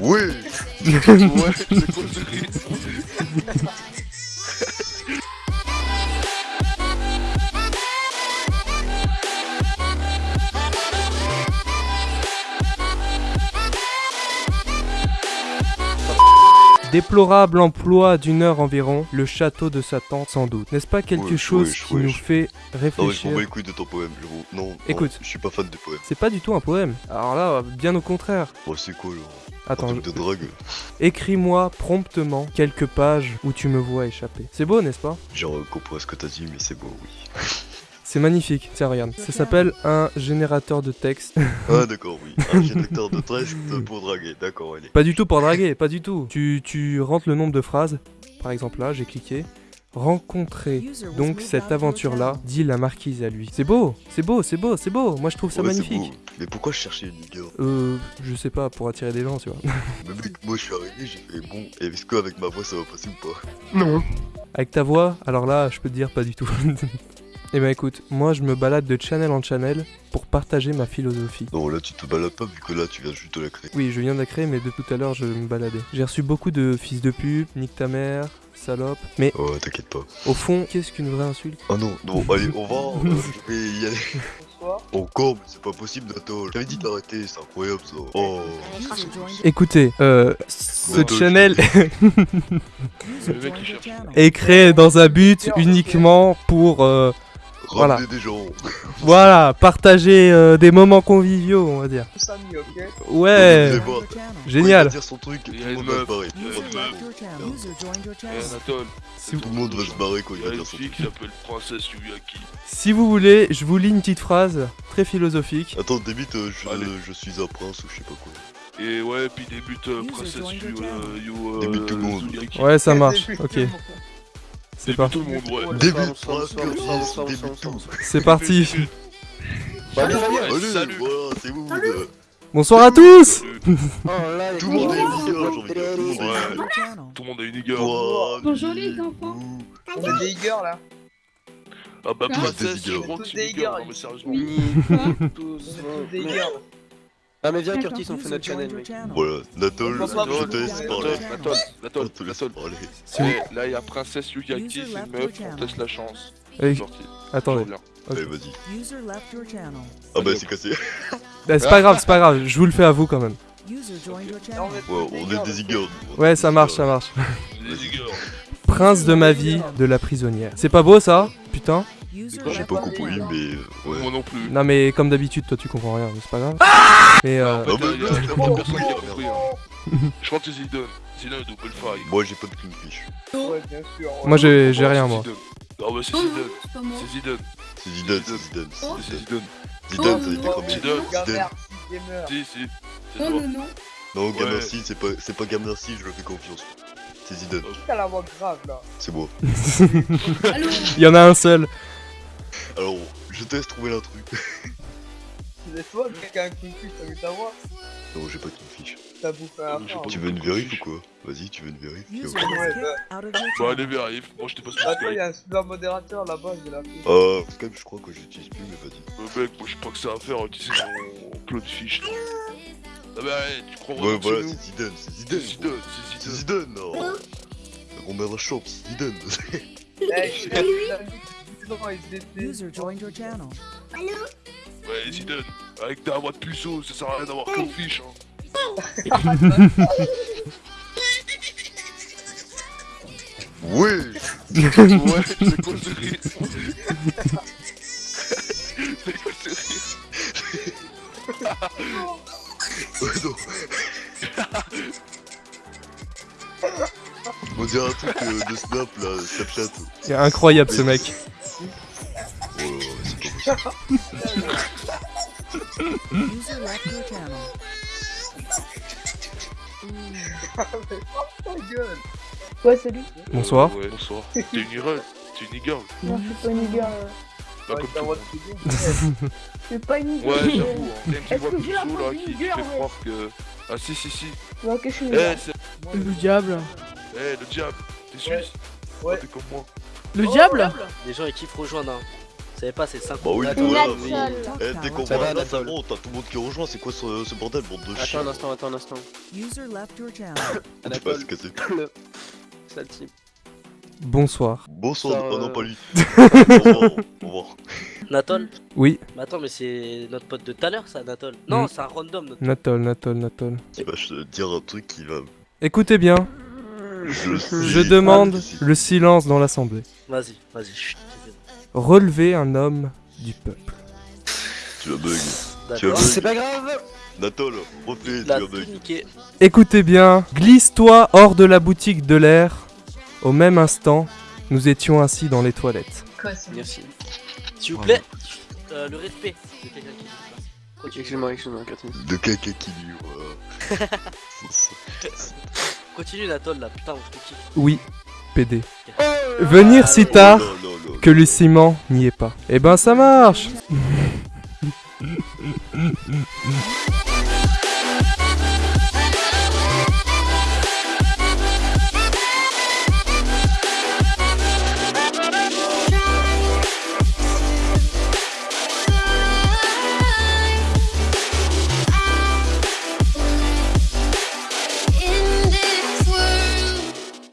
Oui. Ouais, Déplorable emploi d'une heure environ, le château de Satan sans doute. N'est-ce pas quelque chose qui nous fait Non mais je réfléchir bats les couilles de ton poème. Non, non, Écoute. je suis pas fan des poèmes. C'est pas du tout un poème. Alors là, bien au contraire. Oh c'est quoi genre Attends, de drague écris-moi promptement quelques pages où tu me vois échapper. C'est beau, n'est-ce pas? Genre euh, comprends ce que t'as dit mais c'est beau oui. C'est magnifique. Tiens, regarde. Ça s'appelle un générateur de texte. Ah d'accord oui. Un générateur de texte pour draguer, d'accord allez. pas du tout pour draguer, pas du tout. Tu, tu rentres le nombre de phrases. Par exemple là, j'ai cliqué. Rencontrer donc cette aventure-là, dit la marquise à lui. C'est beau, c'est beau, c'est beau, c'est beau. Moi je trouve ça Ouais, magnifique. Mais pourquoi je cherchais une girl Euh, je sais pas, pour attirer des gens, tu vois. Mais mec, moi je suis arrivé, j'ai fait bon, et est-ce qu'avec ma voix ça va passer ou pas? Non. Avec ta voix, alors là, je peux te dire pas du tout. Eh ben écoute, moi je me balade de channel en channel pour partager ma philosophie. Non là tu te balades pas vu que là tu viens juste de la créer. Oui, je viens de la créer, mais de tout à l'heure je me baladais. J'ai reçu beaucoup de fils de pute, nique ta mère, salope. Mais Oh t'inquiète pas. au fond, qu'est-ce qu'une vraie insulte? Ah non, non, allez, on va, euh, je vais y aller. Bonsoir. Encore, mais c'est pas possible Nato. J'avais dit d'arrêter, c'est incroyable ça. Oh, Écoutez, euh, ce channel Le mec il cherche. est créé dans un but uniquement pour, euh, Voilà. des gens. voilà, partager euh, des moments conviviaux, on va dire. Ok Ouais, génial. Il va dire son truc, tout le monde va se barrer. Tout le monde va se quand il va dire son truc. s'appelle Princesse Yuyaki. Si vous voulez, je vous lis une petite phrase très philosophique. Attends, débute, euh, je, suis un prince ou je sais pas quoi. Et ouais, puis débute euh, Princesse Yu, euh, Yu, euh, Débute tout le monde. Ouais, ça marche. Ok, c'est parti. C'est parti. Bah, c'est euh, Bonsoir à tous. Oh Tout le monde est une girl, j'ai envie de dire. Tout le monde a une Bonjour les enfants. On est des girls là. Ah bah Ah. Princesse, Des non mais sérieusement. Tous. Des girls. Ah, mais viens. Curtis, on fait notre channel, mec. Voilà, Natol, je te laisse parler. Natol, Natol, Natol. Eh, Là, il y a Princesse c'est une meuf, on teste la chance. Eh. Attendez. Allez, vas-y. Ah bah c'est cassé. Bah, c'est pas grave, c'est pas grave. Je vous le fais à vous quand même. Non, on est des girls. Ouais, ça marche, ça marche. Prince de ma vie, de la prisonnière. C'est pas beau ça? Putain. J'ai pas compris, mais euh, ouais. Moi non plus. Non mais comme d'habitude, toi tu comprends rien, mais c'est pas grave. Mais euh, Ah il y a- il y a bah, personne qui a compris. hein. Je crois que c'est Zidane. Zidane double faille. Moi j'ai pas de clean fish. Ouais, bien sûr. moi j'ai j'ai rien moi. Ah bah c'est Oh non, Zidane. c'est Zidane. C'est Zidane, c'est Zidane. Oh. c'est C'est Zidane. Zidane. Zidane, Oh, ça a été non. cramé. Zidane. Zidane. Gamer, si gamer. Si, si. C'est Oh toi. non, non. Non. Gamercy, c'est pas, c'est pas Gamercy, je le fais confiance. C'est Zidane, Qui a la voix grave là c'est moi. Il y en a un seul. Alors, je te laisse trouver l'intrus. C'est toi qui a un coup de cul, t'as vu ta voix Non, j'ai pas de clean fish. T'as bouffé un frein. pas Tu veux une vérif ou quoi? Vas-y, tu veux une vérif bah. allez vérif. Moi je t'ai pas sur Attends, y'a un super modérateur là-bas, je vais l'appeler. Ah, Skype, je crois que j'utilise plus, mais vas-y. Euh, mec, moi je crois que ça à faire mon Claude Fish. là. Ah bah ouais, tu crois Ouais, voilà, c'est nous c'est Zidane, c'est C'est Zidane. Zidane, C'est Zidane. Zidane, non La grand-mère de champ, c'est Zidane. Ils étaient. User joined your channel. Ouais, Zidane. Avec ta voix de puceau, ça sert à rien d'avoir Claude Fish. Hein. Ouais Ouais, c'est quoi ce rire? C'est quoi ce rire? Ouais, non. On dirait un truc euh, de Snap, là, Snapchat. C'est incroyable ce mec. User left your channel. Ta gueule Ouais, salut. Bonsoir. Ouais, bonsoir. T'es une girl T'es une girl Non, je suis pas une girl. Pas Ouais, comme tout. Je suis pas une girl. Ouais, j'avoue, hein. Est-ce que j'ai la là d'une qui fait ouais croire que. Ah si, si, si. Ouais, ok, je suis une Eh, girl. c'est. Le diable. Eh, le diable T'es suisse Ouais. T'es comme moi. Le diable Les gens ils kiffent rejoindre. Hein. Vous savez pas, c'est 5 Bah oui, Attends, voilà. attends, Nathan. Eh, dès qu'on Ça voit va, un Nathan. bon, t'as tout le monde qui rejoint, c'est quoi ce, ce bordel, bande de Attends chiens un instant, attends un instant. User left your channel. Je sais pas Anatole, ce que c'est. le... Sale type. Bonsoir. Bonsoir, Ça, oh non, euh, pas lui. au revoir, au revoir. Natol Oui, Mais attends, mais c'est notre pote de tout à l'heure, ça, Natol Non, Mm. c'est un random, notre Natol, Natol, Natol. Il va te dire un truc qui va. Écoutez bien, Je, je demande le silence dans l'assemblée. Vas-y, vas-y, Relevez un homme du peuple. Tu vas bug. Tu as C'est pas grave Natol, refais, tu La vas bug. Écoutez bien, glisse-toi hors de la boutique de l'air. Au même instant, nous étions assis dans les toilettes. Merci. S'il vous plaît, euh, le respect de quelqu'un qui Excuse-moi, excuse-moi, Catherine. De quelqu'un qui continue Natol là, putain, on te kiffe. Oui, PD. Venir si tard que le ciment n'y est pas. Eh ben ça marche